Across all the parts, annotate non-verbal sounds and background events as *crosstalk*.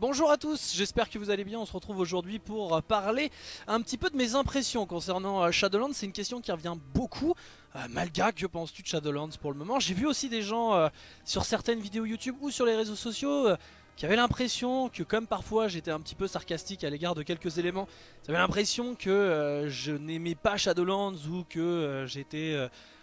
Bonjour à tous, j'espère que vous allez bien, on se retrouve aujourd'hui pour parler un petit peu de mes impressions concernant euh, Shadowlands, c'est une question qui revient beaucoup. Euh, Malga, que penses-tu de Shadowlands pour le moment? J'ai vu aussi des gens euh, sur certaines vidéos YouTube ou sur les réseaux sociaux qui avaient l'impression que comme parfois j'étais un petit peu sarcastique à l'égard de quelques éléments, ils avaient l'impression que je n'aimais pas Shadowlands ou que j'étais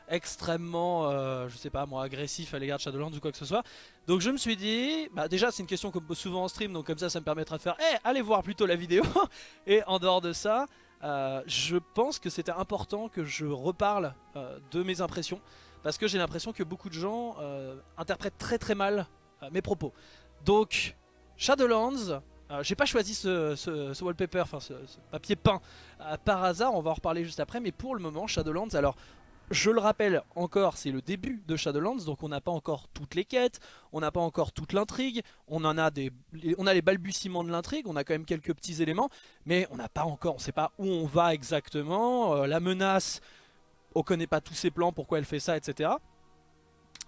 extrêmement, je sais pas moi, agressif à l'égard de Shadowlands ou quoi que ce soit. Donc je me suis dit, bah déjà c'est une question qu'on me pose souvent en stream, donc comme ça ça me permettra de faire, eh allez voir plutôt la vidéo. *laughs* Et en dehors de ça, euh, je pense que c'était important que je reparle euh, de mes impressions, parce que j'ai l'impression que beaucoup de gens euh, interprètent très très mal mes propos. Donc Shadowlands, j'ai pas choisi ce, wallpaper, enfin ce, papier peint par hasard, on va en reparler juste après, mais pour le moment Shadowlands, alors je le rappelle encore, c'est le début de Shadowlands, donc on n'a pas encore toutes les quêtes, on n'a pas encore toute l'intrigue, on en a des, on a les balbutiements de l'intrigue, on a quand même quelques petits éléments, mais on n'a pas encore, on sait pas où on va exactement, euh, la menace, on connaît pas tous ses plans, pourquoi elle fait ça, etc.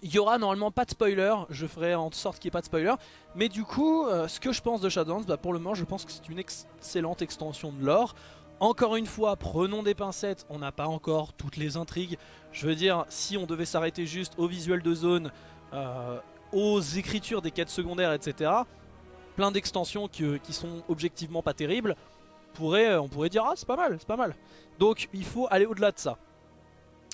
Il y aura normalement pas de spoiler, je ferai en sorte qu'il n'y ait pas de spoiler, mais du coup, euh, ce que je pense de Shadowlands, bah, pour le moment je pense que c'est une excellente extension de lore. Encore une fois, prenons des pincettes, on n'a pas encore toutes les intrigues. Je veux dire, si on devait s'arrêter juste au visuel de zone, euh, aux écritures des quêtes secondaires, etc., plein d'extensions qui, sont objectivement pas terribles, pourrait, on pourrait dire ah c'est pas mal, c'est pas mal. Donc il faut aller au-delà de ça.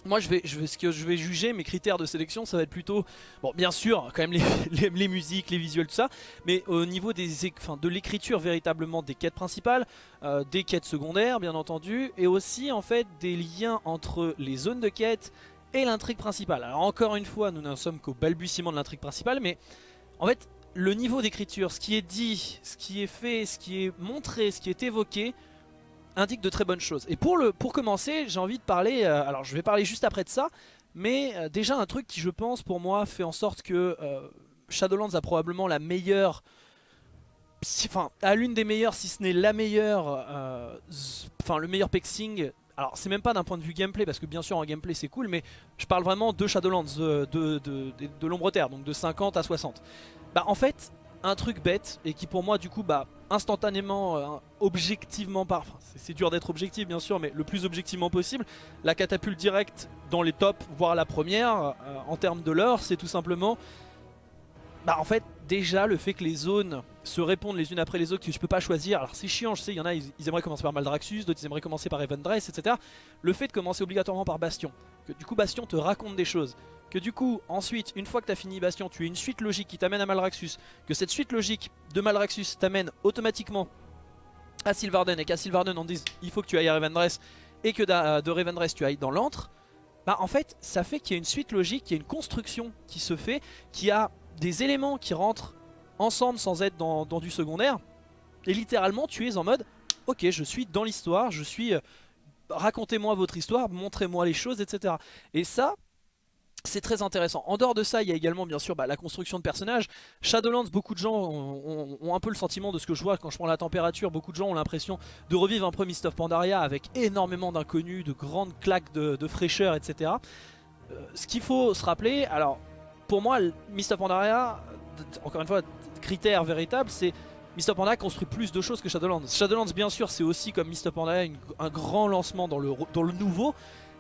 Moi je vais, je vais, ce que je vais juger, mes critères de sélection ça va être plutôt, bon bien sûr quand même les, *laughs* les, musiques, les visuels, tout ça, mais au niveau des, enfin, de l'écriture véritablement des quêtes principales, euh, des quêtes secondaires bien entendu, et aussi en fait des liens entre les zones de quête et l'intrigue principale. Alors encore une fois nous n'en sommes qu'au balbutiement de l'intrigue principale, mais en fait le niveau d'écriture, ce qui est dit, ce qui est fait, ce qui est montré, ce qui est évoqué, indique de très bonnes choses. Et pour, le, pour commencer, j'ai envie de parler, euh, alors je vais parler juste après de ça, mais euh, déjà un truc qui je pense pour moi fait en sorte que euh, Shadowlands a probablement la meilleure, enfin a l'une des meilleures, si ce n'est la meilleure, enfin le meilleur pexing. Alors c'est même pas d'un point de vue gameplay parce que bien sûr en gameplay c'est cool mais je parle vraiment de Shadowlands, de, de, de, de l'ombre terre donc de 50 à 60. Bah en fait un truc bête et qui pour moi du coup bah instantanément euh, objectivement par c'est- dur d'être objectif bien sûr mais le plus objectivement possible la catapulte directe dans les tops voire la première euh, en termes de l'heure c'est tout simplement bah en fait déjà le fait que les zones se répondent les unes après les autres que tu peux pas choisir. Alors c'est chiant je sais il y en a ils, ils aimeraient commencer par Maldraxxus d'autres ils aimeraient commencer par Evandress etc le fait de commencer obligatoirement par Bastion que du coup Bastion te raconte des choses que du coup ensuite une fois que tu as fini Bastion tu as une suite logique qui t'amène à Maldraxxus que cette suite logique de Maldraxxus t'amène automatiquement à Sylvarden et qu'à Sylvarden on dise il faut que tu ailles à Revendreth et que d'a- de Revendreth tu ailles dans l'antre bah en fait ça fait qu'il y a une suite logique, qu'il y a une construction qui se fait, qui a des éléments qui rentrent ensemble sans être dans, dans du secondaire et littéralement tu es en mode ok je suis dans l'histoire, je suis euh, racontez-moi votre histoire, montrez-moi les choses etc. Et ça c'est très intéressant. En dehors de ça, il y a également bien sûr bah, la construction de personnages. Shadowlands, beaucoup de gens ont, un peu le sentiment de ce que je vois quand je prends la température. Beaucoup de gens ont l'impression de revivre un Mist of Pandaria avec énormément d'inconnus, de grandes claques de, fraîcheur, etc. Euh, ce qu'il faut se rappeler, alors pour moi, Mist of Pandaria, encore une fois, critère véritable, c'est of Pandaria construit plus de choses que Shadowlands. Shadowlands, bien sûr, c'est aussi comme of Pandaria une- un grand lancement dans le, dans le nouveau.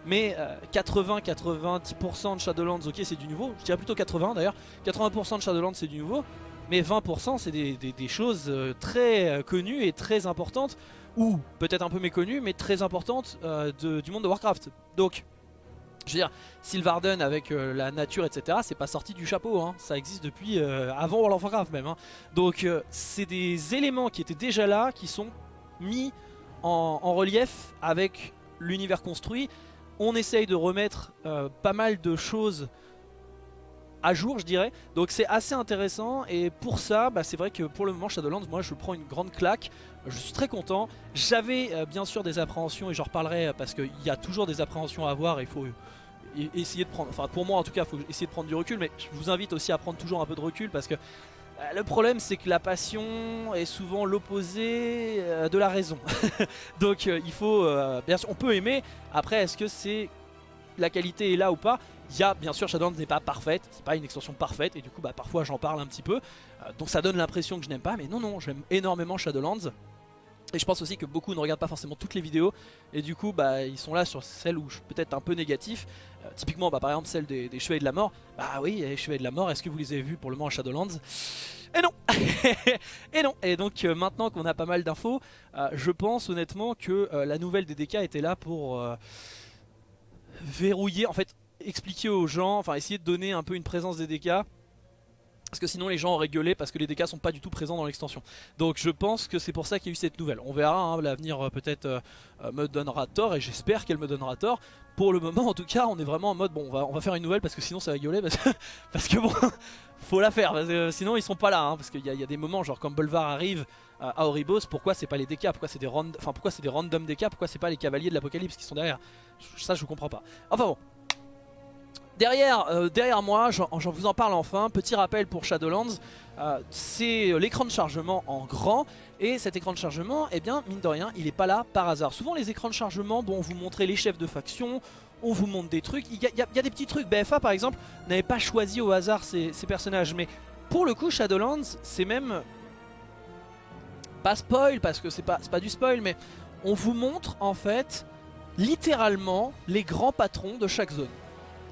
Mais 80-90% de Shadowlands, ok c'est du nouveau, je dirais plutôt 80 d'ailleurs, 80% de Shadowlands c'est du nouveau, mais 20% c'est des, choses euh, très euh, connues et très importantes, ou peut-être un peu méconnues, mais très importantes euh, du monde de Warcraft. Donc, je veux dire, Sylvarden avec euh, la nature, etc., c'est pas sorti du chapeau, hein. ça existe depuis euh, avant World of Warcraft même. hein. Donc, euh, c'est des éléments qui étaient déjà là, qui sont mis en relief avec l'univers construit. On essaye de remettre euh, pas mal de choses à jour je dirais. Donc c'est assez intéressant. Et pour ça bah, c'est vrai que pour le moment Shadowlands moi je prends une grande claque. Je suis très content. J'avais euh, bien sûr des appréhensions et j'en reparlerai euh, parce qu'il y a toujours des appréhensions à avoir il faut e- essayer de prendre enfin pour moi en tout cas il faut essayer de prendre du recul. Mais je vous invite aussi à prendre toujours un peu de recul parce que le problème c'est que la passion est souvent l'opposé euh, de la raison *laughs* donc euh, il faut euh, bien sûr on peut aimer après est-ce que c'est la qualité est là ou pas? Il y a, bien sûr, Shadowlands n'est pas parfaite, c'est pas une extension parfaite, et du coup, bah, parfois j'en parle un petit peu. Euh, donc ça donne l'impression que je n'aime pas, mais non, non, j'aime énormément Shadowlands. Et je pense aussi que beaucoup ne regardent pas forcément toutes les vidéos. Et du coup bah, ils sont là sur celles où je suis peut-être un peu négatif. Euh, typiquement bah, par exemple celle des, Chevaliers de la Mort. Bah oui, les Chevaliers de la Mort, est-ce que vous les avez vus pour le moment à Shadowlands? Et non. *laughs* Et non. Et donc euh, maintenant qu'on a pas mal d'infos, euh, je pense honnêtement que la nouvelle des DK était là pour verrouiller, en fait expliquer aux gens, enfin essayer de donner un peu une présence des DK parce que sinon les gens auraient gueulé parce que les dégâts sont pas du tout présents dans l'extension. Donc je pense que c'est pour ça qu'il y a eu cette nouvelle. On verra, hein, l'avenir euh, peut-être euh, euh, me donnera tort et j'espère qu'elle me donnera tort. Pour le moment en tout cas on est vraiment en mode bon on va, faire une nouvelle parce que sinon ça va gueuler parce que, *laughs* parce que bon *laughs* faut la faire sinon ils sont pas là hein, parce qu'il y, a des moments genre comme Bolvar arrive à Oribos pourquoi c'est pas les DK pourquoi c'est des, enfin, pourquoi des random DK pourquoi c'est pas les cavaliers de l'apocalypse qui sont derrière? Ça je comprends pas enfin bon Derrière, euh, derrière moi, j'en vous en parle enfin, petit rappel pour Shadowlands, euh, c'est l'écran de chargement en grand. Et cet écran de chargement, eh bien mine de rien, il n'est pas là par hasard. Souvent les écrans de chargement, bon, on vous montrait les chefs de faction, on vous montre des trucs, il y, a, des petits trucs, BFA par exemple n'avait pas choisi au hasard ces, personnages, mais pour le coup Shadowlands, c'est même pas spoil parce que c'est pas, pas du spoil, mais on vous montre en fait littéralement les grands patrons de chaque zone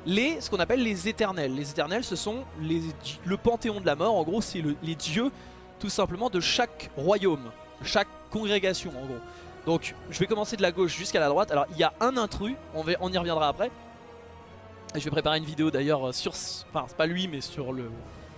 les, ce qu'on appelle les éternels. Les éternels, ce sont les, le panthéon de la mort. En gros, c'est les dieux, tout simplement, de chaque royaume, chaque congrégation, en gros. Donc, je vais commencer de la gauche jusqu'à la droite. Alors, il y a un intrus, on, va, on y reviendra après. Et je vais préparer une vidéo d'ailleurs sur... Enfin, c'est pas lui, mais sur le...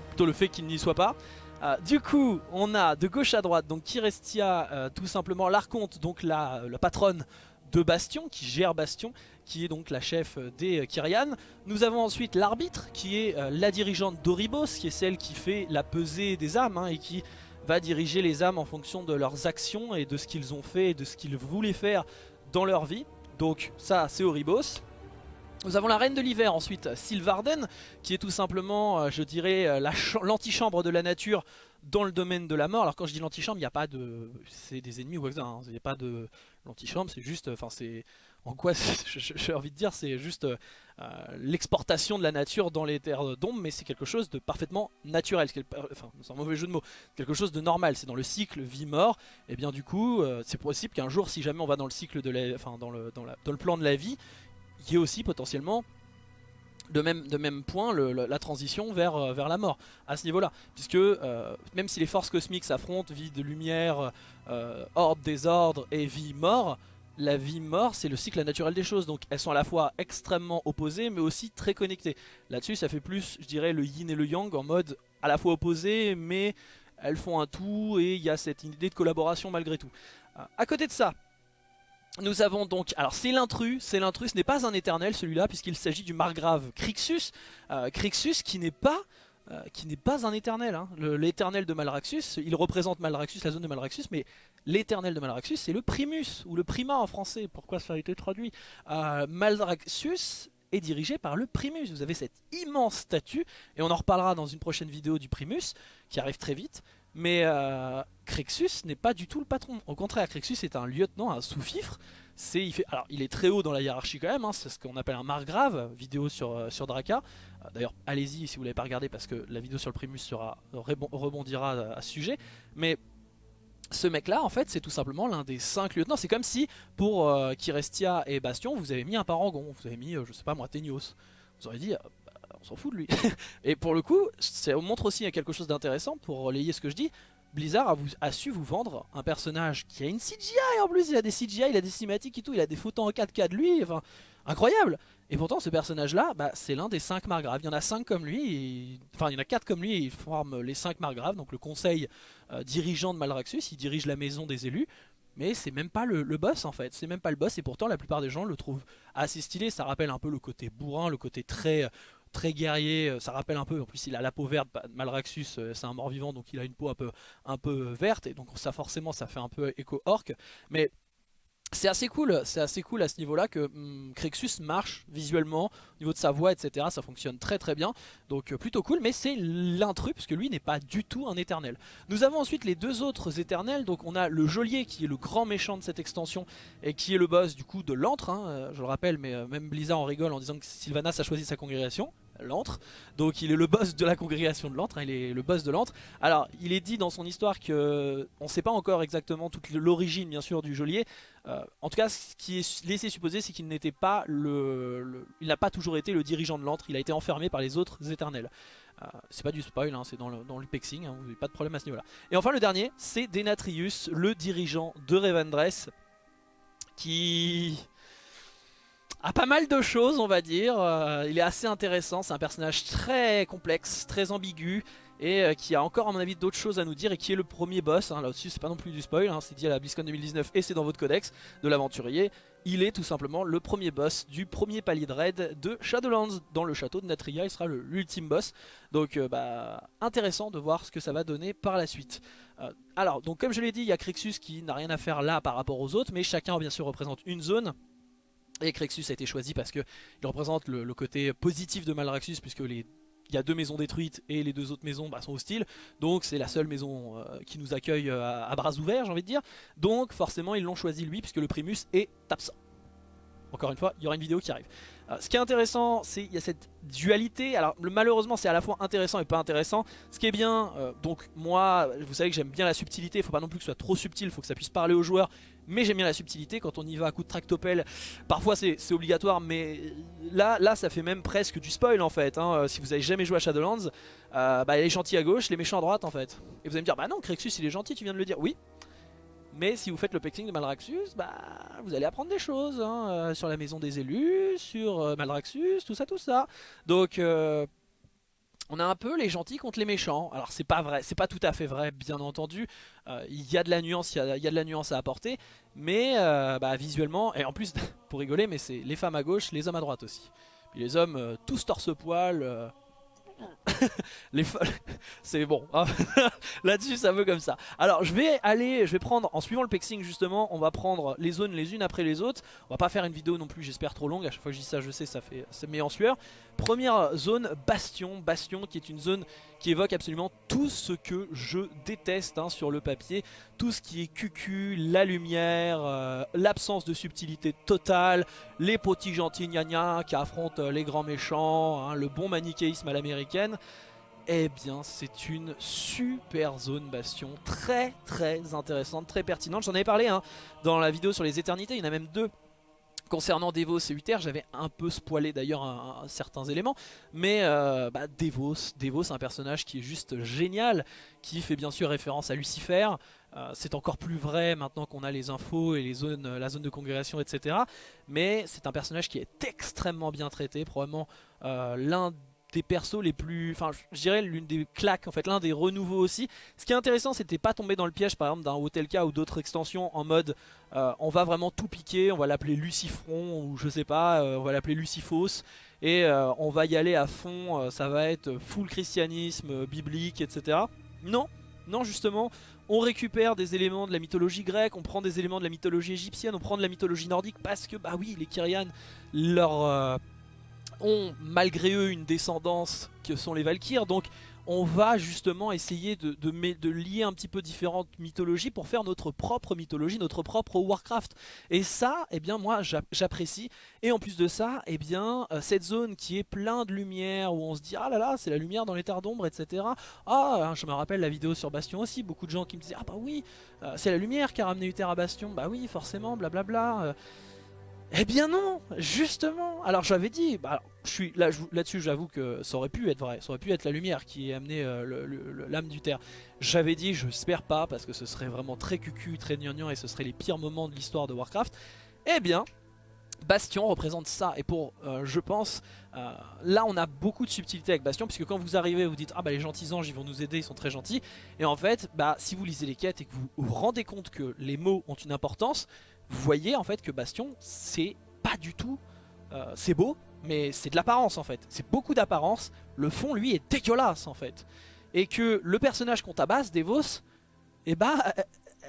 Plutôt le fait qu'il n'y soit pas. Euh, du coup, on a de gauche à droite, donc Kirestia, euh, tout simplement l'archonte, donc la, la patronne de Bastion, qui gère Bastion, qui est donc la chef euh, des euh, Kyrian. Nous avons ensuite l'arbitre, qui est euh, la dirigeante d'Oribos, qui est celle qui fait la pesée des âmes, hein, et qui va diriger les âmes en fonction de leurs actions et de ce qu'ils ont fait et de ce qu'ils voulaient faire dans leur vie. Donc ça, c'est Oribos. Nous avons la reine de l'hiver ensuite, Sylvarden, qui est tout simplement, je dirais, l'antichambre de la nature dans le domaine de la mort. Alors quand je dis l'antichambre, il n'y a pas de... c'est des ennemis ou ça, hein. il n'y a pas de... L'antichambre, c'est juste, enfin c'est en quoi *laughs* j'ai envie de dire c'est juste euh, l'exportation de la nature dans les terres d'ombre mais c'est quelque chose de parfaitement naturel enfin c'est un mauvais jeu de mots quelque chose de normal. C'est dans le cycle vie-mort et bien du coup euh, c'est possible qu'un jour si jamais on va dans le cycle de la, enfin dans le, dans, le plan de la vie il y ait aussi potentiellement de même, point la transition vers, euh, vers la mort à ce niveau là puisque même si les forces cosmiques s'affrontent vie de lumière ordre désordre et vie mort la vie-mort, c'est le cycle naturel des choses. Donc elles sont à la fois extrêmement opposées, mais aussi très connectées. Là-dessus, ça fait plus, je dirais, le yin et le yang en mode à la fois opposés, mais elles font un tout et il y a cette idée de collaboration malgré tout. Euh, à côté de ça, nous avons donc, alors c'est l'intrus, c'est l'intrus, ce n'est pas un éternel celui-là, puisqu'il s'agit du margrave Crixus, euh, Crixus qui n'est pas euh, qui n'est pas un éternel. Hein. L'éternel de Malraxus, il représente Malraxus, la zone de Malraxus, mais l'éternel de Malraxus, c'est le primus, ou le prima en français, pourquoi ça a été traduit euh, Malraxus est dirigé par le primus, vous avez cette immense statue, et on en reparlera dans une prochaine vidéo du primus, qui arrive très vite, mais euh, n'est pas du tout le patron, au contraire, Crixus est un lieutenant, un sous-fifre, il alors il est très haut dans la hiérarchie quand même, hein, c'est ce qu'on appelle un margrave, vidéo sur, euh, Draka. Euh, d'ailleurs allez-y si vous l'avez pas regardé parce que la vidéo sur le Primus sera, rebondira à, ce sujet. Mais ce mec là en fait c'est tout simplement l'un des 5 lieutenants. C'est comme si pour euh, Kirestia et Bastion vous avez mis un parangon, vous avez mis je sais pas moi Tenios. Vous aurez dit bah, on s'en fout de lui. *laughs* et pour le coup ça montre aussi quelque chose d'intéressant pour relayer ce que je dis. Blizzard a, su vous vendre un personnage qui a une CGI en plus, il a des CGI, il a des cinématiques et tout, il a des photos en 4K de lui, enfin incroyable. Et pourtant ce personnage là, bah, c'est l'un des 5 margraves, il y en a 5 comme lui, enfin il y en a 4 comme lui et ils forment les 5 margraves, donc le conseil euh, dirigeant de Malraxus, il dirige la maison des élus, mais c'est même pas le, boss en fait, c'est même pas le boss et pourtant la plupart des gens le trouvent assez stylé, ça rappelle un peu le côté bourrin, le côté très très guerrier, euh, ça rappelle un peu, en plus il a la peau verte, bah, Malraxus euh, c'est un mort-vivant donc il a une peau un peu, un peu verte et donc ça forcément ça fait un peu écho orc, mais c'est assez cool, c'est assez cool à ce niveau-là que hum, Crexus marche visuellement, au niveau de sa voix, etc. Ça fonctionne très très bien, donc euh, plutôt cool. Mais c'est l'intrus, puisque lui n'est pas du tout un éternel. Nous avons ensuite les deux autres éternels. Donc on a le geôlier qui est le grand méchant de cette extension et qui est le boss du coup de l'antre. Hein, je le rappelle, mais même Blizzard en rigole en disant que Sylvanas a choisi sa congrégation l'antre. Donc il est le boss de la congrégation de l'antre, hein, il est le boss de l'antre. Alors il est dit dans son histoire que on ne sait pas encore exactement toute l'origine bien sûr du geôlier. Euh, en tout cas ce qui est laissé supposer c'est qu'il n'était pas le, il n'a pas toujours été le dirigeant de l'antre, il a été enfermé par les autres éternels. Euh, c'est pas du spoil, hein, c'est dans le, pexing, hein, vous n'avez pas de problème à ce niveau là. Et enfin le dernier c'est Denatrius, le dirigeant de Revendreth qui a pas mal de choses on va dire, euh, il est assez intéressant, c'est un personnage très complexe, très ambigu et euh, qui a encore à mon avis d'autres choses à nous dire et qui est le premier boss, hein, là-dessus c'est pas non plus du spoil, hein, c'est dit à la BlizzCon 2019 et c'est dans votre codex de l'aventurier, il est tout simplement le premier boss du premier palier de raid de Shadowlands. Dans le château de Natria, il sera l'ultime boss, donc euh, bah, intéressant de voir ce que ça va donner par la suite. alors donc comme je l'ai dit il y a Crixus qui n'a rien à faire là par rapport aux autres mais chacun bien sûr représente une zone et Crexus a été choisi parce qu'il représente le, côté positif de Malraxus puisque il y a deux maisons détruites et les deux autres maisons bah, sont hostiles. Donc c'est la seule maison euh, qui nous accueille euh, à, bras ouverts, j'ai envie de dire. Donc forcément ils l'ont choisi lui puisque le Primus est absent. Encore une fois, il y aura une vidéo qui arrive. Euh, ce qui est intéressant, c'est qu'il y a cette dualité. Alors malheureusement, c'est à la fois intéressant et pas intéressant. Ce qui est bien, donc moi, vous savez que j'aime bien la subtilité. Il ne faut pas non plus que ce soit trop subtil. Il faut que ça puisse parler aux joueurs mais j'aime bien la subtilité quand on y va à coup de tractopelle parfois c'est obligatoire mais là, là ça fait même presque du spoil en fait hein. euh, si vous avez jamais joué à Shadowlands euh, bah, les gentils à gauche les méchants à droite en fait et vous allez me dire bah non Crexus il est gentil tu viens de le dire oui mais si vous faites le pecting de Malraxus, bah, vous allez apprendre des choses hein, euh, sur la maison des élus, sur Malraxus, tout ça, tout ça. Donc, on a un peu les gentils contre les méchants. Alors c'est pas vrai, c'est pas tout à fait vrai, bien entendu. Euh, il y a de la nuance, il y, a de la nuance à apporter, mais euh, bah, visuellement, et en plus *laughs* pour rigoler, mais c'est les femmes à gauche, les hommes à droite aussi. Puis les hommes euh, tous torse-poil, *laughs* les *laughs* c'est bon hein. là-dessus ça veut comme ça alors je vais aller je vais prendre en suivant le pexing justement on va prendre les zones les unes après les autres on va pas faire une vidéo non plus j'espère trop longue à chaque fois que je dis ça je sais ça fait met en sueur première zone Bastion. Bastion qui est une zone qui évoque absolument tout ce que je déteste hein, sur le papier. Tout ce qui est cucu la lumière euh, l'absence de subtilité totale les petits gentils gna qui affrontent euh, les grands méchants hein, le bon manichéisme à l'américaine. Eh bien c'est une super zone bastion, très très intéressante, très pertinente. J'en avais parlé hein, dans la vidéo sur les éternités, il y en a même deux Concernant Devos et Uther, j'avais un peu spoilé d'ailleurs certains éléments, mais euh, bah, Devos, Devos un personnage qui est juste génial, qui fait bien sûr référence à Lucifer, euh, c'est encore plus vrai maintenant qu'on a les infos et la zone de congrégation, etc. Mais c'est un personnage qui est extrêmement bien traité, probablement euh, l'un des persos les plus, enfin je dirais l'une des claques en fait, l'un des renouveaux aussi. Ce qui est intéressant c'était pas tomber dans le piège par exemple d'un Hotelka ou d'autres extensions en mode euh, on va vraiment tout piquer, on va l'appeler Lucifron ou je sais pas, euh, on va l'appeler Lucifos et euh, on va y aller à fond, ça va être full christianisme, biblique etc. Non, non justement on récupère des éléments de la mythologie grecque, on prend des éléments de la mythologie égyptienne, on prend de la mythologie nordique parce que bah oui les Kyrian leur ont malgré eux une descendance que sont les Valkyres. Donc on va justement essayer de, lier un petit peu différentes mythologies pour faire notre propre mythologie, notre propre Warcraft. Et ça, eh bien moi j'apprécie. Et en plus de ça, eh bien euh, cette zone qui est plein de lumière, où on se dit ah là là c'est la lumière dans les terres d'ombre, etc. Ah, hein, je me rappelle la vidéo sur Bastion aussi, beaucoup de gens qui me disaient ah bah oui, euh, c'est la lumière qui a ramené Uther à Bastion, bah oui forcément, blablabla. Bla, bla. Eh bien non, justement. Alors j'avais dit, bah, là-dessus, j'avoue que ça aurait pu être vrai, ça aurait pu être la lumière qui a amené euh, l'âme du terre. J'avais dit, je j'espère pas, parce que ce serait vraiment très cucu, très gnangnan, et ce serait les pires moments de l'histoire de Warcraft. Eh bien, Bastion représente ça et pour euh, je pense euh, là on a beaucoup de subtilité avec Bastion puisque quand vous arrivez vous dites ah bah les gentils anges ils vont nous aider ils sont très gentils et en fait bah si vous lisez les quêtes et que vous vous rendez compte que les mots ont une importance vous voyez en fait que Bastion, c'est pas du tout... Euh, c'est beau, mais c'est de l'apparence en fait. C'est beaucoup d'apparence. Le fond, lui, est dégueulasse en fait. Et que le personnage qu'on tabasse, Devos, eh bah,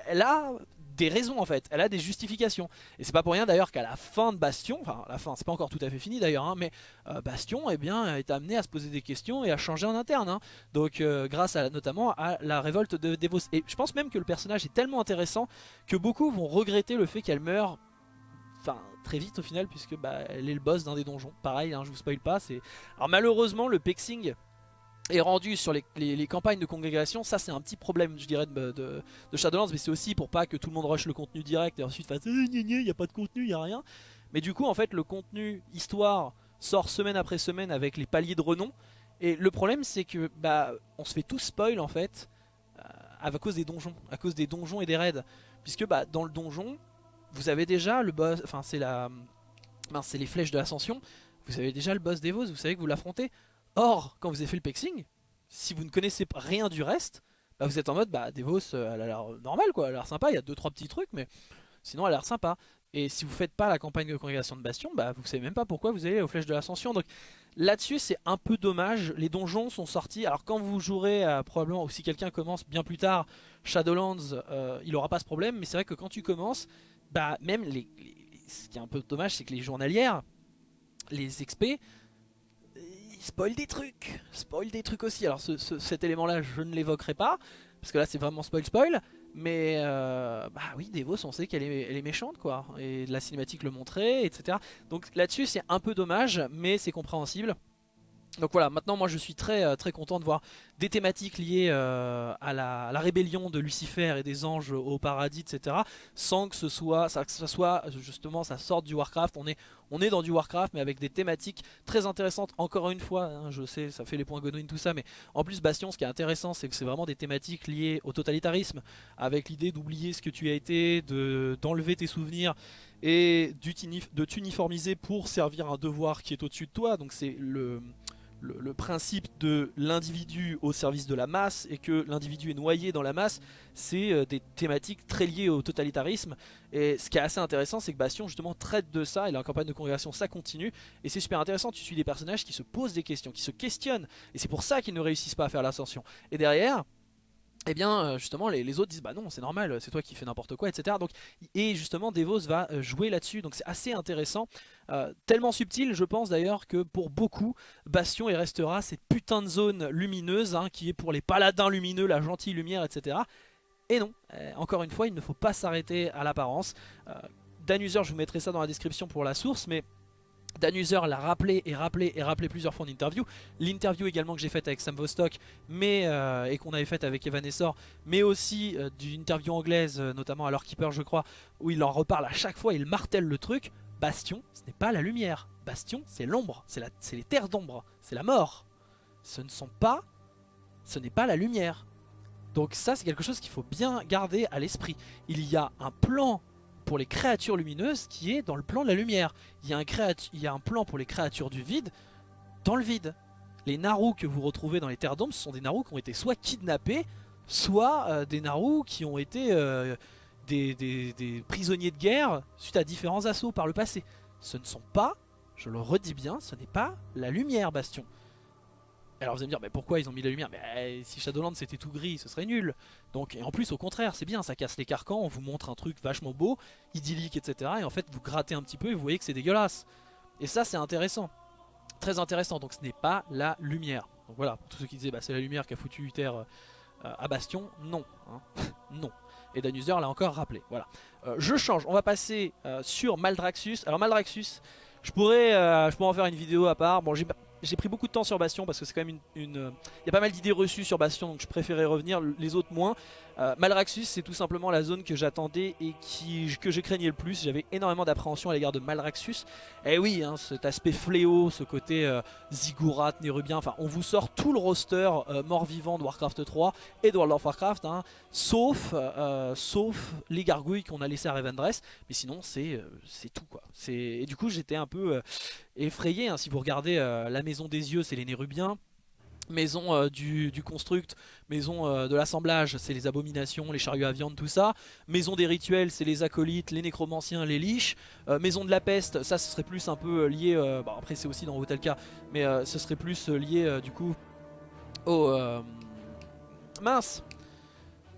a des raisons en fait, elle a des justifications. Et c'est pas pour rien d'ailleurs qu'à la fin de Bastion, enfin la fin c'est pas encore tout à fait fini d'ailleurs, hein, mais euh, Bastion eh bien, est amené à se poser des questions et à changer en interne. Hein. Donc euh, grâce à, notamment à la révolte de Devos. Et je pense même que le personnage est tellement intéressant que beaucoup vont regretter le fait qu'elle meure très vite au final puisque bah, elle est le boss d'un des donjons. Pareil, hein, je vous spoil pas. Alors malheureusement le pexing est rendu sur les, campagnes de congrégation, ça c'est un petit problème je dirais de, Shadowlands, mais c'est aussi pour pas que tout le monde rush le contenu direct et ensuite fasse il n'y a pas de contenu, il n'y a rien. Mais du coup en fait le contenu histoire sort semaine après semaine avec les paliers de renom, et le problème c'est que bah on se fait tout spoil en fait euh, à cause des donjons, à cause des donjons et des raids, puisque bah dans le donjon vous avez déjà le boss, enfin c'est la, c'est les flèches de l'ascension, vous avez déjà le boss des vous savez que vous l'affrontez. Or, quand vous avez fait le pexing, si vous ne connaissez rien du reste, bah vous êtes en mode, bah Devos, euh, elle a l'air normale quoi, elle a l'air sympa, il y a 2-3 petits trucs, mais sinon elle a l'air sympa. Et si vous faites pas la campagne de congrégation de Bastion, bah vous savez même pas pourquoi vous allez aux flèches de l'ascension. Donc là-dessus c'est un peu dommage, les donjons sont sortis, alors quand vous jouerez euh, probablement, ou si quelqu'un commence bien plus tard Shadowlands, euh, il aura pas ce problème, mais c'est vrai que quand tu commences, bah même les, ce qui est un peu dommage c'est que les journalières, les XP, spoil des trucs, spoil des trucs aussi. Alors cet élément là je ne l'évoquerai pas, parce que là c'est vraiment spoil spoil, mais euh, bah oui Devos on sait qu'elle est, est méchante quoi, et la cinématique le montrait, etc. Donc là-dessus c'est un peu dommage, mais c'est compréhensible. Donc voilà, maintenant moi je suis très euh, très content de voir des thématiques liées euh, à, la, rébellion de Lucifer et des anges au paradis, etc. Sans que ce soit, ça, que soit justement, ça sorte du Warcraft. On est, on est dans du Warcraft, mais avec des thématiques très intéressantes. Encore une fois, hein, je sais, ça fait les points Godwin, tout ça, mais en plus Bastion, ce qui est intéressant, c'est que c'est vraiment des thématiques liées au totalitarisme, avec l'idée d'oublier ce que tu as été, d'enlever tes souvenirs et de t'uniformiser pour servir un devoir qui est au-dessus de toi. Donc c'est le le, principe de l'individu au service de la masse et que l'individu est noyé dans la masse, c'est euh, des thématiques très liées au totalitarisme. Et ce qui est assez intéressant, c'est que Bastion justement traite de ça, et la campagne de congrégation ça continue, et c'est super intéressant, tu suis des personnages qui se posent des questions, qui se questionnent, et c'est pour ça qu'ils ne réussissent pas à faire l'ascension. Et derrière, et eh bien euh, justement les, autres disent bah non c'est normal c'est toi qui fais n'importe quoi etc donc et justement Devos va euh, jouer là-dessus. Donc c'est assez intéressant. Euh, tellement subtil je pense d'ailleurs que pour beaucoup Bastion il restera cette putain de zone lumineuse hein, qui est pour les paladins lumineux la gentille lumière etc et non encore une fois il ne faut pas s'arrêter à l'apparence. Danuser je vous mettrai ça dans la description pour la source mais Danuser l'a rappelé et rappelé et rappelé plusieurs fois en interview. L'interview également que j'ai faite avec Sam Vostok mais, euh, et qu'on avait faite avec Evan Essor, mais aussi euh, d'une interview anglaise, euh, notamment à leur keeper je crois, où il en reparle à chaque fois, il martèle le truc. Bastion, ce n'est pas la lumière. Bastion, c'est l'ombre, c'est les terres d'ombre, c'est la mort. Ce ne sont pas, ce n'est pas la lumière. Donc ça c'est quelque chose qu'il faut bien garder à l'esprit. Il y a un plan pour les créatures lumineuses qui est dans le plan de la lumière. Il y a un, il y a un plan pour les créatures du vide dans le vide. Les Naru que vous retrouvez dans les terres d'ombre, ce sont des Naru qui ont été soit kidnappés, soit euh, des Naru qui ont été euh, des, des, prisonniers de guerre suite à différents assauts par le passé. Ce ne sont pas, je le redis bien, ce n'est pas la lumière Bastion. Alors vous allez me dire, mais pourquoi ils ont mis la lumière? Mais si Shadowlands c'était tout gris, ce serait nul. Donc, et en plus, au contraire, c'est bien, ça casse les carcans, on vous montre un truc vachement beau, idyllique, etc. Et en fait, vous grattez un petit peu et vous voyez que c'est dégueulasse. Et ça, c'est intéressant. Très intéressant, donc ce n'est pas la lumière. Donc voilà, tous ceux qui disaient, bah, c'est la lumière qui a foutu Uther euh, à Bastion, non. Hein. *laughs* non. Et Danuser l'a encore rappelé. Voilà. Euh, je change, on va passer euh, sur Maldraxus. Alors Maldraxus, je pourrais, je pourrais en faire une vidéo à part. Bon, j'ai j'ai pris beaucoup de temps sur Bastion parce que c'est quand même une... Euh, il y a pas mal d'idées reçues sur Bastion donc je préférais revenir, les autres moins. Euh, Malraxus c'est tout simplement la zone que j'attendais et qui, que je craignais le plus. J'avais énormément d'appréhension à l'égard de Malraxus. Et eh oui, hein, cet aspect fléau, ce côté euh, Ziggurat, Nérubien, enfin on vous sort tout le roster mort-vivant de Warcraft 3 et de World of Warcraft, hein, sauf, sauf les gargouilles qu'on a laissé à Revendreth. Mais sinon c'est tout quoi. Et du coup j'étais un peu effrayé. Hein. Si vous regardez euh, la maison des yeux, c'est les Nérubiens. Maison euh, du, construct, maison euh, de l'assemblage, c'est les abominations, les chariots à viande, tout ça. Maison des rituels, c'est les acolytes, les nécromanciens, les liches. maison de la peste, ça ce serait plus un peu lié, bon, après c'est aussi dans Hotelka, mais ce serait plus lié du coup au... mince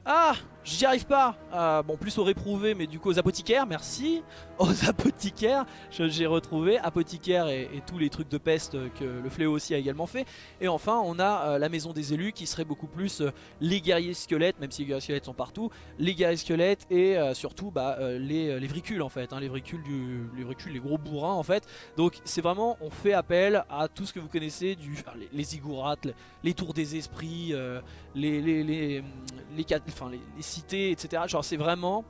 Ah J'y arrive pas, euh, bon plus aux réprouvés mais du coup aux apothicaires, merci Aux apothicaires, j'ai retrouvé apothicaires et, tous les trucs de peste que le fléau aussi a également fait Et enfin on a euh, la maison des élus qui serait beaucoup plus euh, les guerriers squelettes, même si les guerriers squelettes sont partout Les guerriers squelettes et surtout bah, les, les, vricules en fait, hein, les, vricules du, les les gros bourrins en fait Donc c'est vraiment, on fait appel à tout ce que vous connaissez, du, les, ziggourats, les, tours des esprits, les, les, les, les etc. Genre c'est vraiment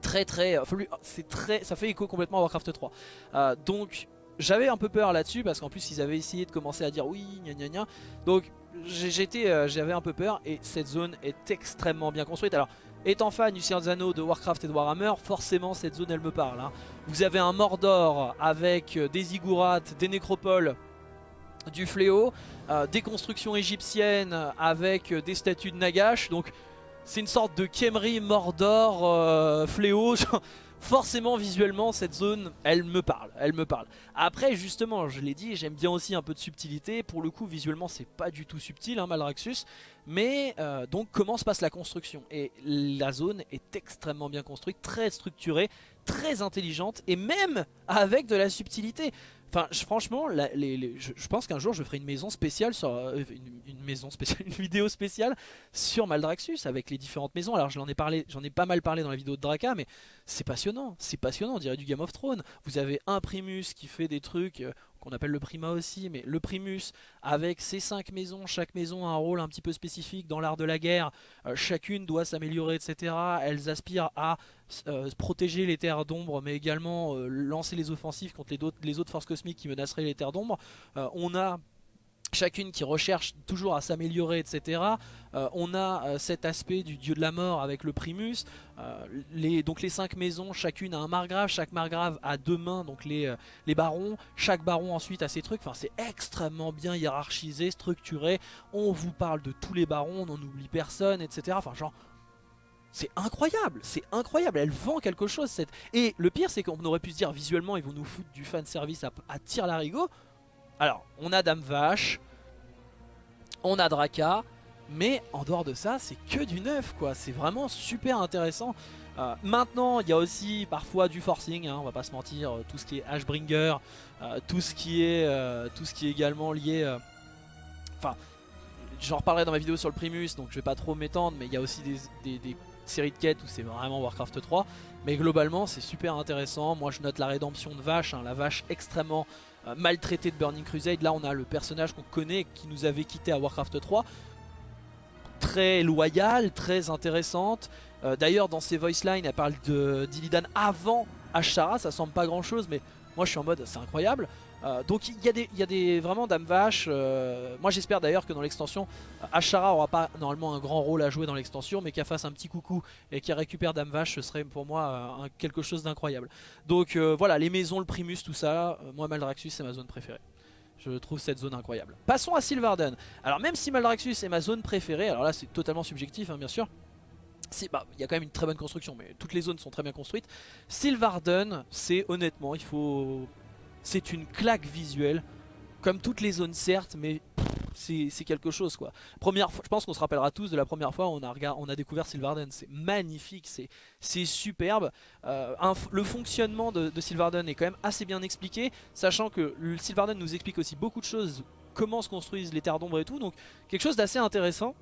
très très, euh, c'est très, ça fait écho complètement à Warcraft 3. Euh, donc j'avais un peu peur là-dessus parce qu'en plus ils avaient essayé de commencer à dire oui gna gna gna. Donc j'étais, euh, j'avais un peu peur et cette zone est extrêmement bien construite. Alors étant fan du Seigneur de Warcraft et de Warhammer, forcément cette zone elle me parle. Hein. Vous avez un Mordor avec des Zigurats, des nécropoles, du fléau, des constructions égyptiennes avec des statues de Nagash. Donc c'est une sorte de Kemri, Mordor, euh, Fléau. *laughs* Forcément, visuellement, cette zone, elle me parle. Elle me parle. Après, justement, je l'ai dit, j'aime bien aussi un peu de subtilité. Pour le coup, visuellement, c'est pas du tout subtil, hein, Malraxus. Mais euh, donc, comment se passe la construction? Et la zone est extrêmement bien construite, très structurée, très intelligente, et même avec de la subtilité. Enfin, franchement, je, pense qu'un jour je ferai une maison spéciale sur euh, une, maison spéciale, *laughs* une vidéo spéciale sur Maldraxxus avec les différentes maisons. Alors, j'en ai parlé, j'en ai pas mal parlé dans la vidéo de Draka, mais c'est passionnant, c'est passionnant. On dirait du Game of Thrones. Vous avez un Primus qui fait des trucs. Qu'on appelle le Prima aussi, mais le Primus, avec ses cinq maisons, chaque maison a un rôle un petit peu spécifique dans l'art de la guerre, euh, chacune doit s'améliorer, etc. Elles aspirent à euh, protéger les terres d'ombre, mais également euh, lancer les offensives contre les, autres forces cosmiques qui menaceraient les terres d'ombre. on a chacune qui recherche toujours à s'améliorer, etc. Euh, on a euh, cet aspect du dieu de la mort avec le primus. Euh, les, donc les cinq maisons, chacune a un margrave, chaque margrave a deux mains, donc les, barons. Chaque baron ensuite a ses trucs. Enfin, c'est extrêmement bien hiérarchisé, structuré. On vous parle de tous les barons, on n'en oublie personne, etc. Enfin, genre... C'est incroyable, c'est incroyable, elle vend quelque chose cette... Et le pire c'est qu'on aurait pu se dire visuellement ils vont nous foutre du fanservice à, à tir larigot alors, on a Dame Vache, on a Draka, mais en dehors de ça, c'est que du neuf, quoi. C'est vraiment super intéressant. Euh, maintenant, il y a aussi parfois du forcing, hein, on va pas se mentir, euh, tout ce qui est Ashbringer, euh, tout ce qui est tout ce qui est également lié. Enfin, j'en reparlerai dans ma vidéo sur le Primus, donc je vais pas trop m'étendre, mais il y a aussi des, séries de quêtes où c'est vraiment Warcraft 3. Mais globalement, c'est super intéressant. Moi, je note la rédemption de Vache, hein, la vache extrêmement maltraité de Burning Crusade. Là on a le personnage qu'on connaît qui nous avait quitté à Warcraft 3. Très loyale, très intéressante. Euh, d'ailleurs dans ses voice lines elle parle d'Illidan avant Ashara, ça semble pas grand chose mais moi je suis en mode c'est incroyable. Euh, donc il y, a des, y a des vraiment Dame Vache. Euh, moi j'espère d'ailleurs que dans l'extension, Ashara aura pas normalement un grand rôle à jouer dans l'extension, mais qu'elle fasse un petit coucou et qu'elle récupère Dame Vache, ce serait pour moi quelque chose d'incroyable. Donc voilà, les maisons, le Primus, tout ça, moi Maldraxxus c'est ma zone préférée. Je trouve cette zone incroyable. Passons à Sylvarden. Alors même si Maldraxxus est ma zone préférée, alors là c'est totalement subjectif hein, bien sûr, bah, il y a quand même une très bonne construction, mais toutes les zones sont très bien construites. Sylvarden, c'est honnêtement, il faut c'est une claque visuelle. Comme toutes les zones certes, mais c'est quelque chose quoi. Première fois, je pense qu'on se rappellera tous de la première fois où on a, on a découvert Sylvarden. C'est magnifique, c'est superbe. Euh, le fonctionnement de, de, Sylvarden est quand même assez bien expliqué, sachant que Sylvarden nous explique aussi beaucoup de choses, comment se construisent les terres d'ombre et tout, donc quelque chose d'assez intéressant.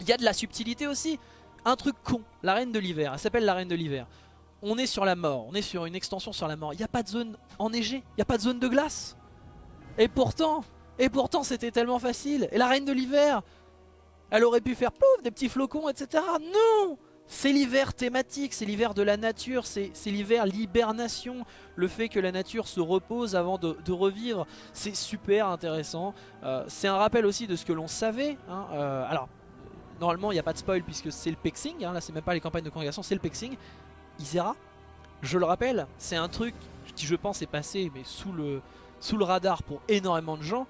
Il y a de la subtilité aussi. Un truc con, la reine de l'hiver, elle s'appelle la reine de l'hiver on est sur la mort, on est sur une extension sur la mort. Il n'y a pas de zone enneigée, il n'y a pas de zone de glace. Et pourtant, et pourtant c'était tellement facile. Et la reine de l'hiver, elle aurait pu faire pouf, des petits flocons, etc. Non C'est l'hiver thématique, c'est l'hiver de la nature, c'est l'hiver l'hibernation. Le fait que la nature se repose avant de, revivre, c'est super intéressant. Euh, c'est un rappel aussi de ce que l'on savait. Hein. Euh, alors, normalement il n'y a pas de spoil puisque c'est le pexing, hein. là c'est même pas les campagnes de congrégation, c'est le pexing. Isera. Je le rappelle, c'est un truc qui je pense est passé mais sous le, sous le radar pour énormément de gens.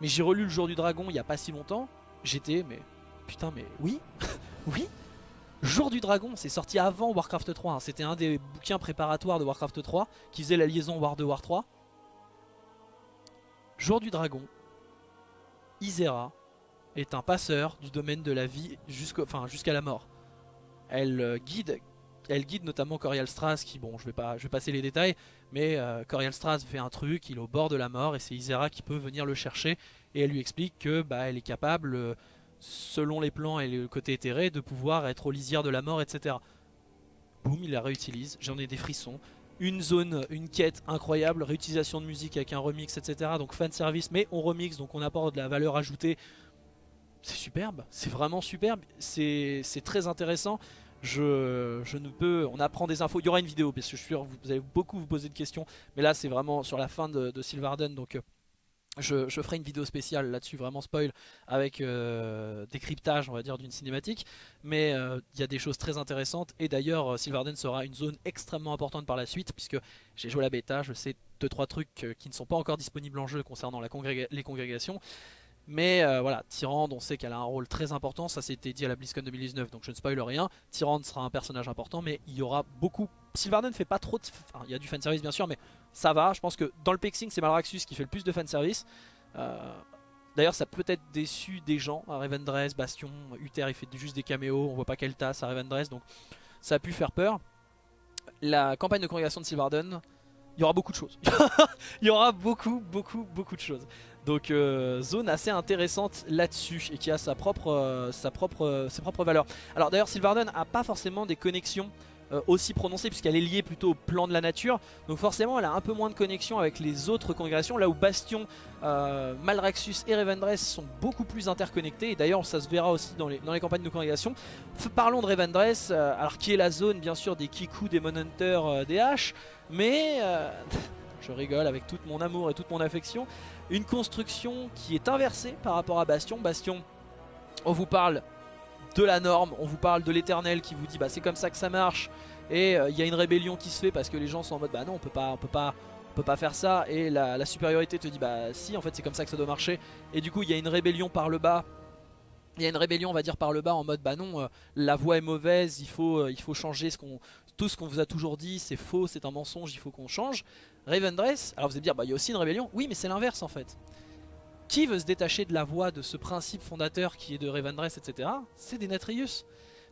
Mais j'ai relu le jour du dragon il n'y a pas si longtemps. J'étais mais putain mais oui, *laughs* oui. Jour du dragon, c'est sorti avant Warcraft 3. Hein. C'était un des bouquins préparatoires de Warcraft 3 qui faisait la liaison War 2 War 3. Jour du dragon, Isera est un passeur du domaine de la vie jusqu'à la mort. elle guide elle guide notamment Corial Strass qui, bon, je vais pas, je vais passer les détails, mais Corial Strass fait un truc, il est au bord de la mort et c'est Isera qui peut venir le chercher et elle lui explique que bah, elle est capable, selon les plans et le côté éthéré, de pouvoir être au lisière de la mort, etc. Boum, il la réutilise, j'en ai des frissons. Une zone, une quête incroyable, réutilisation de musique avec un remix, etc. Donc fan service, mais on remix, donc on apporte de la valeur ajoutée. C'est superbe, c'est vraiment superbe, c'est très intéressant. Je, ne peux, on apprend des infos, il y aura une vidéo parce que je suis sûr vous allez beaucoup vous poser de questions, mais là c'est vraiment sur la fin de, de Sylvarden, donc euh, je, ferai une vidéo spéciale là-dessus, vraiment spoil, avec euh, décryptage on va dire d'une cinématique. Mais euh, il y a des choses très intéressantes. Et d'ailleurs, euh, Sylvarden sera une zone extrêmement importante par la suite, puisque j'ai joué la bêta, je sais 2-3 trucs qui ne sont pas encore disponibles en jeu concernant les congrégations. Mais voilà, Tyrande, on sait qu'elle a un rôle très important, ça c'était dit à la BlizzCon 2019, donc je ne spoil rien. Tyrande sera un personnage important, mais il y aura beaucoup... Sylvarden fait pas trop de... Il y a du fanservice bien sûr, mais ça va. Je pense que dans le pexing, c'est Malraxus qui fait le plus de fanservice. Euh, D'ailleurs, ça peut être déçu des gens. À Revendreth, Bastion, Uther, il fait juste des caméos. On voit pas quelle tasse à Revendreth, donc ça a pu faire peur. La campagne de congrégation de Sylvarden, il y aura beaucoup de choses. *laughs* il y aura beaucoup, beaucoup, beaucoup de choses. Donc euh, zone assez intéressante là-dessus et qui a sa propre, euh, euh, ses propres valeurs. Alors d'ailleurs Sylvarden a pas forcément des connexions aussi prononcée puisqu'elle est liée plutôt au plan de la nature. Donc forcément elle a un peu moins de connexion avec les autres congrégations. Là où Bastion, Malraxus et Revendreth sont beaucoup plus interconnectés. Et d'ailleurs ça se verra aussi dans les, campagnes de congrégation. parlons de Revendreth, alors qui est la zone bien sûr des Kiku, des Monhunter, des H. Mais *laughs* je rigole avec tout mon amour et toute mon affection. Une construction qui est inversée par rapport à Bastion. Bastion, on vous parle de la norme, on vous parle de l'éternel qui vous dit bah c'est comme ça que ça marche. Et euh, il y a une rébellion qui se fait parce que les gens sont en mode bah non on peut pas on peut pas on peut pas faire ça. Et la, supériorité te dit bah si en fait c'est comme ça que ça doit marcher. Et du coup il y a une rébellion par le bas. Il y a une rébellion on va dire par le bas en mode bah non euh, la voie est mauvaise il faut, euh, il faut changer tout ce qu'on vous a toujours dit c'est faux c'est un mensonge il faut qu'on change Ravendress alors vous allez dire bah il y a aussi une rébellion oui mais c'est l'inverse en fait qui veut se détacher de la voie de ce principe fondateur qui est de Revendreth, etc. C'est des Natrius.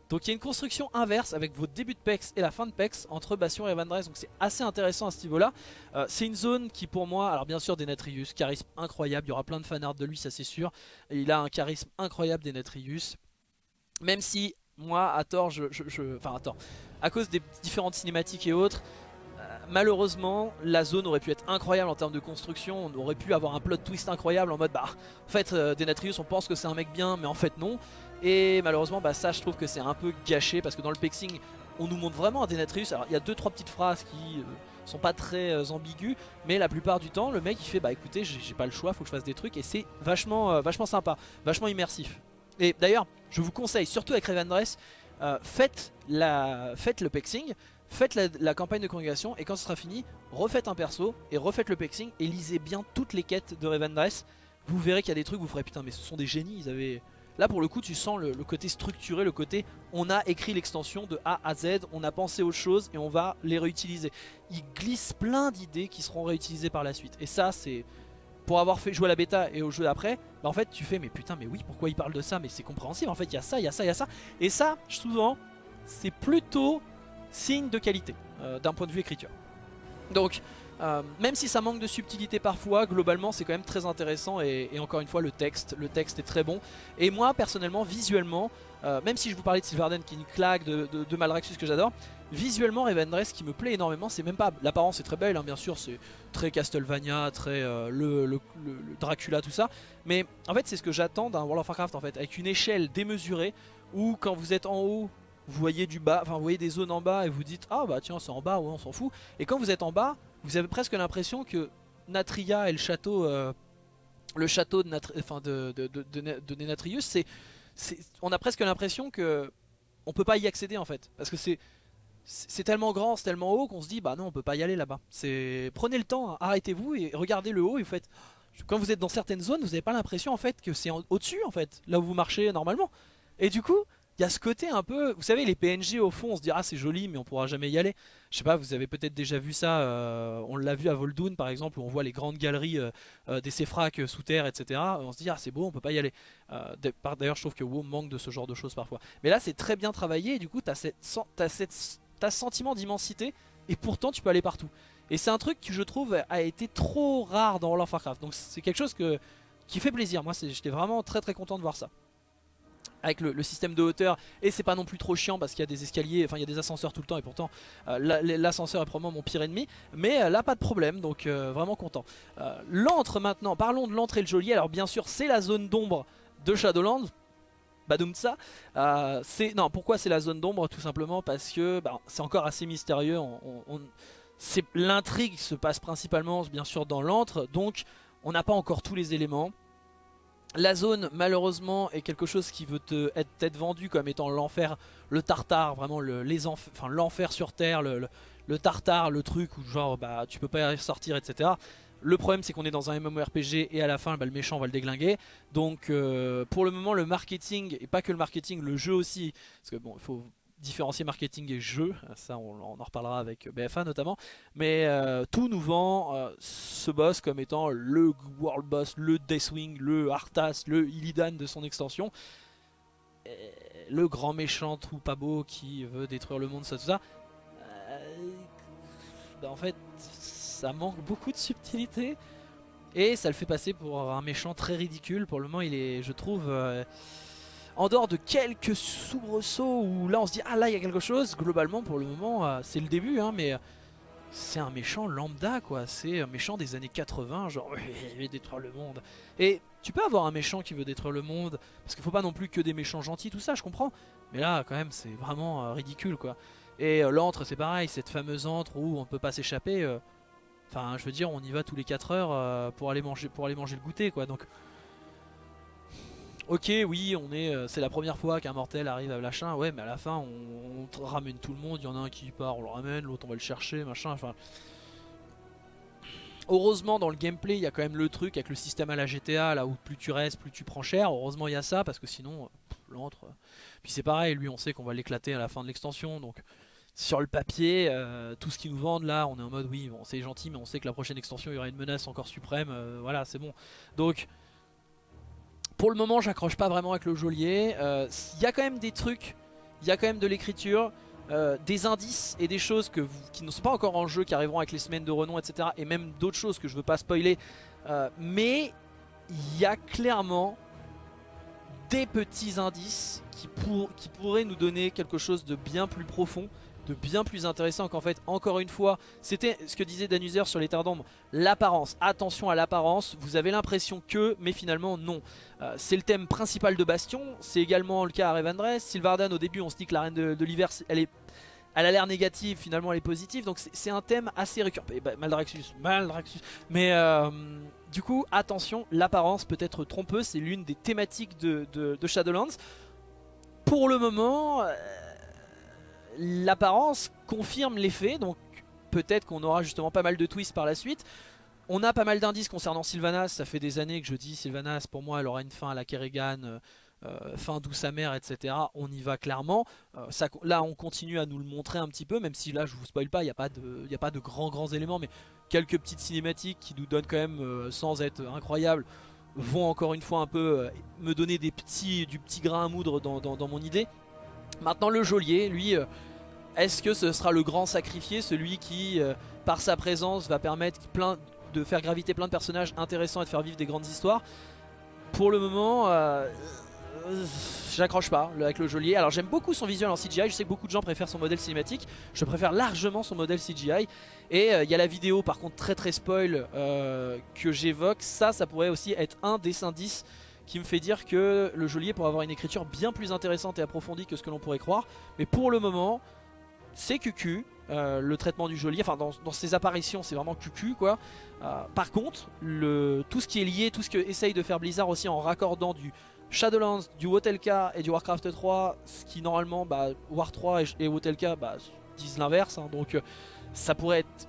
Donc il y a une construction inverse avec votre début de PEX et la fin de PEX entre Bastion et Revendreth. Donc c'est assez intéressant à ce niveau-là. Euh, c'est une zone qui pour moi, alors bien sûr des Natrius, charisme incroyable. Il y aura plein de fanarts de lui, ça c'est sûr. il a un charisme incroyable des Natrius. Même si moi, à tort, je, enfin à tort, à cause des différentes cinématiques et autres, malheureusement, la zone aurait pu être incroyable en termes de construction. On aurait pu avoir un plot twist incroyable en mode bah, en fait, euh, Denatrius, on pense que c'est un mec bien, mais en fait, non. Et malheureusement, bah, ça, je trouve que c'est un peu gâché parce que dans le pexing, on nous montre vraiment un Denatrius. Alors, il y a deux trois petites phrases qui euh, sont pas très euh, ambiguës, mais la plupart du temps, le mec il fait bah écoutez, j'ai pas le choix, faut que je fasse des trucs, et c'est vachement, vachement sympa, vachement immersif. Et d'ailleurs, je vous conseille, surtout avec Revendreth, faites, la, faites le pexing, faites la, campagne de congrégation et quand ce sera fini, refaites un perso et refaites le pexing et lisez bien toutes les quêtes de Revendreth. Vous verrez qu'il y a des trucs, vous ferez putain mais ce sont des génies, ils avaient... Là pour le coup tu sens le, côté structuré, le côté on a écrit l'extension de A à Z, on a pensé aux choses et on va les réutiliser. Ils glissent plein d'idées qui seront réutilisées par la suite. Et ça c'est... Pour avoir fait jouer à la bêta et au jeu d'après, bah en fait tu fais mais putain mais oui pourquoi ils parlent de ça? Mais c'est compréhensible en fait il y a ça, il y a ça, il y a ça. Et ça souvent c'est plutôt signe de qualité euh, d'un point de vue écriture. Donc euh, même si ça manque de subtilité parfois, globalement c'est quand même très intéressant et, encore une fois le texte, le texte est très bon. Et moi personnellement, visuellement, euh, même si je vous parlais de Sylvarden qui est une claque, de, de, Malraxus que j'adore, visuellement Revendreth qui me plaît énormément, c'est même pas, l'apparence est très belle hein, bien sûr, c'est très Castlevania, très le, le, Dracula tout ça, mais en fait c'est ce que j'attends d'un World of Warcraft en fait, avec une échelle démesurée où quand vous êtes en haut vous voyez du bas, enfin vous voyez des zones en bas et vous dites ah bah tiens c'est en bas, ouais on s'en fout. Et quand vous êtes en bas, vous avez presque l'impression que Natria et le château, euh, le château de, de, de, c'est, on a presque l'impression que on peut pas y accéder en fait, parce que c'est c'est tellement grand, c'est tellement haut qu'on se dit bah non on peut pas y aller là-bas. C'est prenez le temps, arrêtez-vous et regardez le haut et vous faites quand vous êtes dans certaines zones, vous n'avez pas l'impression en fait que c'est au-dessus en fait, là où vous marchez normalement. Et du coup, il y a ce côté un peu, vous savez les PNG au fond on se dit ah c'est joli mais on pourra jamais y aller. Je sais pas, vous avez peut-être déjà vu ça, euh, on l'a vu à Voldoon par exemple où on voit les grandes galeries euh, euh, des Céfrac sous terre etc. On se dit ah c'est beau on peut pas y aller. D'ailleurs je trouve que WoW manque de ce genre de choses parfois. Mais là c'est très bien travaillé et du coup cette, as cette, sentiment d'immensité et pourtant tu peux aller partout. Et c'est un truc que je trouve a été trop rare dans World of Warcraft. Donc c'est quelque chose qui fait plaisir. Moi j'étais vraiment très très content de voir ça avec le, système de hauteur et c'est pas non plus trop chiant parce qu'il y a des escaliers, enfin il y a des ascenseurs tout le temps et pourtant euh, l'ascenseur est probablement mon pire ennemi mais euh, là pas de problème donc euh, vraiment content. L'antre maintenant, parlons de l'entrée le geôlier, alors bien sûr c'est la zone d'ombre de Shadowlands, Badoumtsa. Euh, non, pourquoi c'est la zone d'ombre? Tout simplement parce que bah, c'est encore assez mystérieux. L'intrigue se passe principalement bien sûr dans l'antre, donc on n'a pas encore tous les éléments. La zone malheureusement est quelque chose qui veut te, être vendu comme étant l'enfer, le tartare, vraiment l'enfer sur terre, le, tartare, le truc où genre bah tu peux pas y sortir etc. Le problème c'est qu'on est dans un MMORPG et à la fin bah, le méchant va le déglinguer. Donc euh, pour le moment le marketing, et pas que le marketing, le jeu aussi, parce que bon il faut différencier marketing et jeu, ça on, en reparlera avec BFA notamment, mais euh, tout nous vend euh, ce boss comme étant le world boss, le Deathwing, le Arthas, le Illidan de son extension, le grand méchant tout pas beau qui veut détruire le monde, ça tout ça. Bah, en fait ça manque beaucoup de subtilité et ça le fait passer pour un méchant très ridicule. Pour le moment il est, je trouve... En dehors de quelques soubresauts où là on se dit ah là il y a quelque chose, globalement pour le moment euh, c'est le début hein, mais c'est un méchant lambda quoi, c'est un méchant des années 80 genre *laughs* il veut détruire le monde. Et tu peux avoir un méchant qui veut détruire le monde parce qu'il faut pas non plus que des méchants gentils tout ça je comprends. Mais là quand même c'est vraiment euh, ridicule quoi. Et euh, l'antre c'est pareil, cette fameuse antre où on peut pas s'échapper. Enfin je veux dire on y va tous les 4 heures pour, aller manger, pour aller manger le goûter quoi donc... Ok, oui, on est, euh, c'est la première fois qu'un mortel arrive à Lachin, ouais, mais à la fin, on, ramène tout le monde. Il y en a un qui part, on le ramène, l'autre on va le chercher, machin. Enfin, heureusement dans le gameplay, il y a quand même le truc avec le système à la GTA, là où plus tu restes, plus tu prends cher. Heureusement, il y a ça parce que sinon, l'entre. Euh, puis c'est pareil, lui, on sait qu'on va l'éclater à la fin de l'extension, donc sur le papier, euh, tout ce qu'ils nous vendent là, on est en mode oui, bon, c'est gentil, mais on sait que la prochaine extension, il y aura une menace encore suprême, voilà, c'est bon. Donc pour le moment, j'accroche pas vraiment avec le geôlier. Il euh, y a quand même des trucs, il y a quand même de l'écriture, euh, des indices et des choses que qui ne sont pas encore en jeu, qui arriveront avec les semaines de renom, etc. Et même d'autres choses que je veux pas spoiler. Euh, mais il y a clairement des petits indices qui, qui pourraient nous donner quelque chose de bien plus profond de bien plus intéressant qu'en fait, encore une fois, c'était ce que disait Danuser sur les terres d'ombre, l'apparence, attention à l'apparence, vous avez l'impression que, mais finalement non. Euh, c'est le thème principal de Bastion, c'est également le cas à Revendreth, Sylvardan au début on se dit que la reine de, l'hiver, elle est... Elle a l'air négative, finalement elle est positive, donc c'est un thème assez récurrent. Bah, Maldraxxus, Maldraxxus. Mais euh, du coup, attention, l'apparence peut être trompeuse, c'est l'une des thématiques de, de, Shadowlands. Pour le moment, euh, l'apparence confirme l'effet, donc peut-être qu'on aura justement pas mal de twists par la suite. On a pas mal d'indices concernant Sylvanas, ça fait des années que je dis Sylvanas, pour moi elle aura une fin à la Kerrigan, euh, euh, fin d'où sa mère, etc. On y va clairement. Euh, là on continue à nous le montrer un petit peu, même si là je vous spoil pas, il n'y a, pas de, a pas de grands grands éléments, mais quelques petites cinématiques qui nous donnent quand même, sans être incroyables, vont encore une fois un peu me donner des petits, du petit grain à moudre dans mon idée. Maintenant le geôlier, lui, est-ce que ce sera le grand sacrifié, celui qui, euh, par sa présence, va permettre de faire graviter plein de personnages intéressants et de faire vivre des grandes histoires? Pour le moment, euh, j'accroche pas avec le geôlier. Alors j'aime beaucoup son visuel en CGI, je sais que beaucoup de gens préfèrent son modèle cinématique. Je préfère largement son modèle CGI. Et euh, il y a la vidéo par contre très très spoil que j'évoque. Ça, ça pourrait aussi être un des indices qui me fait dire que le geôlier pourrait avoir une écriture bien plus intéressante et approfondie que ce que l'on pourrait croire. Mais pour le moment, c'est QQ. Euh, le traitement du geôlier, enfin dans, ses apparitions c'est vraiment QQ quoi. Euh, par contre, le, tout ce qui est lié, tout ce que essaye de faire Blizzard aussi en raccordant du Shadowlands, du Wotelka et du Warcraft 3, ce qui normalement bah, War 3 et, et Wotelka bah, disent l'inverse, hein. donc euh, ça pourrait être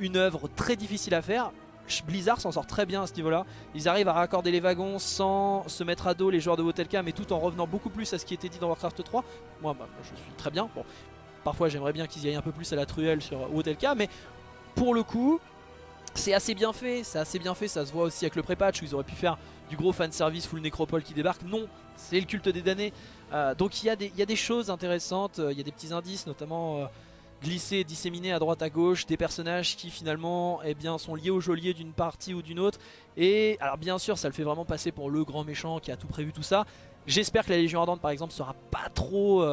une œuvre très difficile à faire. Blizzard s'en sort très bien à ce niveau là. Ils arrivent à raccorder les wagons sans se mettre à dos les joueurs de Wotelka mais tout en revenant beaucoup plus à ce qui était dit dans Warcraft 3. Moi bah, je suis très bien. Parfois j'aimerais bien qu'ils y aillent un peu plus à la truelle sur Wotelka mais pour le coup c'est assez bien fait, c'est assez bien fait, ça se voit aussi avec le pré-patch où ils auraient pu faire du gros fanservice full nécropole qui débarque. Non, c'est le culte des damnés. Euh, donc il y, a des, choses intéressantes, euh, il y a des petits indices, notamment euh, glissés, disséminés à droite à gauche, des personnages qui finalement eh sont liés au geôlier d'une partie ou d'une autre. Et alors bien sûr ça le fait vraiment passer pour le grand méchant qui a tout prévu tout ça. J'espère que la Légion Ardente par exemple sera pas trop...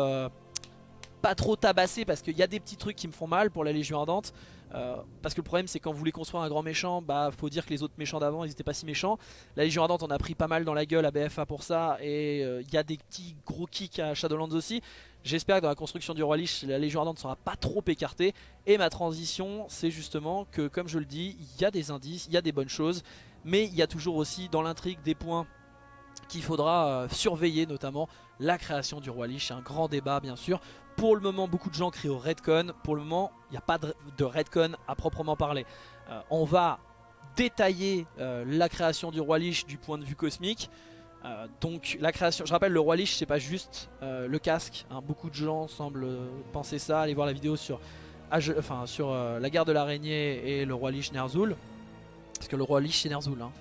pas trop tabassée parce qu'il y a des petits trucs qui me font mal pour la Légion Ardente euh, parce que le problème c'est quand vous voulez construire un grand méchant, bah faut dire que les autres méchants d'avant ils étaient pas si méchants. La Légion Ardente on a pris pas mal dans la gueule à BFA pour ça et euh, il y a des petits gros kicks à Shadowlands aussi. J'espère que dans la construction du Roi Lich la Légion Ardente sera pas trop écartée. Et ma transition c'est justement que comme je le dis, il y a des indices, il y a des bonnes choses, mais il y a toujours aussi dans l'intrigue des points qu'il faudra euh, surveiller notamment la création du roi Lich, un grand débat bien sûr. Pour le moment beaucoup de gens crient au Redcon, pour le moment il n'y a pas de, Redcon à proprement parler. Euh, on va détailler euh, la création du roi Lich du point de vue cosmique. donc la création, je rappelle le roi Lich c'est pas juste le casque, hein. beaucoup de gens semblent penser ça, allez voir la vidéo sur, enfin, sur la guerre de l'araignée et le roi Lich Ner'zhul. Parce que le roi Lich c'est Ner'zhul hein.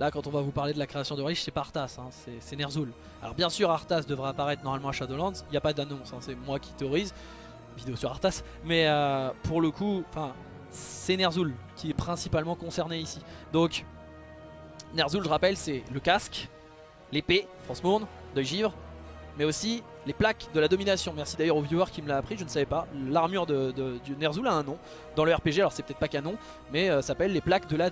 Là, quand on va vous parler de la création de Reich, c'est pas Arthas, hein, c'est Ner'zhul. Alors bien sûr, Arthas devrait apparaître normalement à Shadowlands, il n'y a pas d'annonce, hein, c'est moi qui théorise, vidéo sur Arthas, mais euh, pour le coup, c'est Ner'zhul qui est principalement concerné ici. Donc, Ner'zhul, je rappelle, c'est le casque, l'épée, France Mourne, deuil givre, mais aussi les plaques de la domination. Merci d'ailleurs au viewer qui me l'a appris, je ne savais pas. L'armure de, Ner'zhul a un nom dans le RPG, alors c'est peut-être pas canon, mais ça euh, s'appelle les plaques de la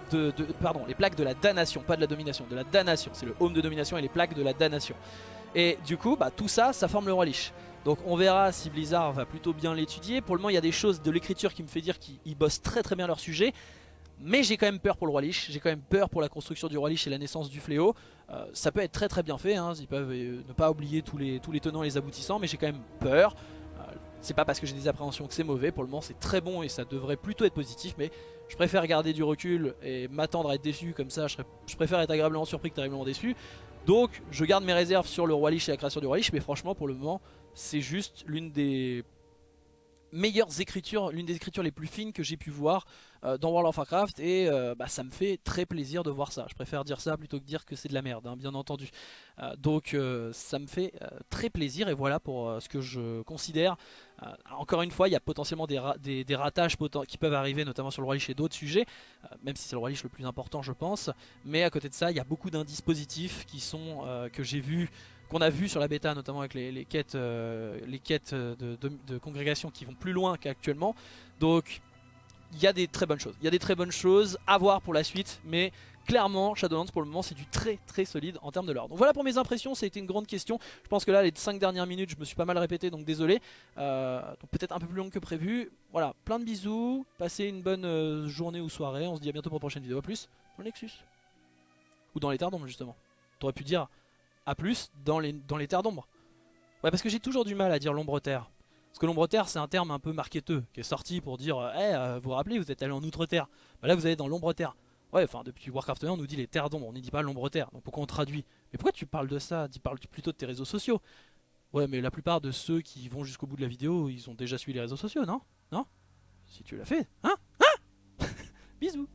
pardon, les plaques de la damnation, pas de la domination, de la damnation. C'est le home de domination et les plaques de la damnation. Et du coup, bah, tout ça, ça forme le roi Lich. Donc on verra si Blizzard va plutôt bien l'étudier. Pour le moment, il y a des choses de l'écriture qui me fait dire qu'ils bossent très très bien leur sujet. Mais j'ai quand même peur pour le roi Lich, j'ai quand même peur pour la construction du roi Lich et la naissance du fléau. Euh, ça peut être très très bien fait, hein. ils peuvent euh, ne pas oublier tous les, tenants et les aboutissants, mais j'ai quand même peur. Euh, c'est pas parce que j'ai des appréhensions que c'est mauvais, pour le moment c'est très bon et ça devrait plutôt être positif, mais je préfère garder du recul et m'attendre à être déçu, comme ça je, je préfère être agréablement surpris que terriblement déçu. Donc je garde mes réserves sur le roi Lich et la création du roi Lich, mais franchement pour le moment c'est juste l'une des meilleures écritures, l'une des écritures les plus fines que j'ai pu voir euh, dans World of Warcraft et euh, bah, ça me fait très plaisir de voir ça. Je préfère dire ça plutôt que dire que c'est de la merde, hein, bien entendu. Euh, donc ça me fait très plaisir et voilà pour ce que je considère. encore une fois, il y a potentiellement des, des, ratages qui peuvent arriver, notamment sur le Roi Lich et d'autres sujets, même si c'est le Roi Lich le plus important je pense. Mais à côté de ça, il y a beaucoup d'indices positifs qui sont, que j'ai vus qu'on a vu sur la bêta, notamment avec les, quêtes, les quêtes de, de, congrégation qui vont plus loin qu'actuellement. Donc il y a des très bonnes choses. Il y a des très bonnes choses à voir pour la suite, mais clairement Shadowlands pour le moment c'est du très très solide en termes de lore. Donc voilà pour mes impressions, ça a été une grande question. Je pense que là les 5 dernières minutes je me suis pas mal répété donc désolé. Euh, peut-être un peu plus long que prévu. Voilà, plein de bisous, passez une bonne euh, journée ou soirée, on se dit à bientôt pour une prochaine vidéo. A plus dans le Nexus. Ou dans les terres d'ombre justement. T'aurais pu dire à plus dans les, dans les terres d'ombre. Ouais parce que j'ai toujours du mal à dire l'ombre terre. Parce que l'ombre-terre, c'est un terme un peu marketeux, qui est sorti pour dire Eh, vous vous rappelez, vous êtes allé en outre-terre. Bah là, vous allez dans l'ombre-terre. Ouais, enfin, depuis Warcraft 1, on nous dit les terres d'ombre, on ne dit pas l'ombre-terre. Donc pourquoi on traduit? Mais pourquoi tu parles de ça? Tu parles plutôt de tes réseaux sociaux. Ouais, mais la plupart de ceux qui vont jusqu'au bout de la vidéo, ils ont déjà suivi les réseaux sociaux, non? Non? Si tu l'as fait, hein? Hein? *laughs* Bisous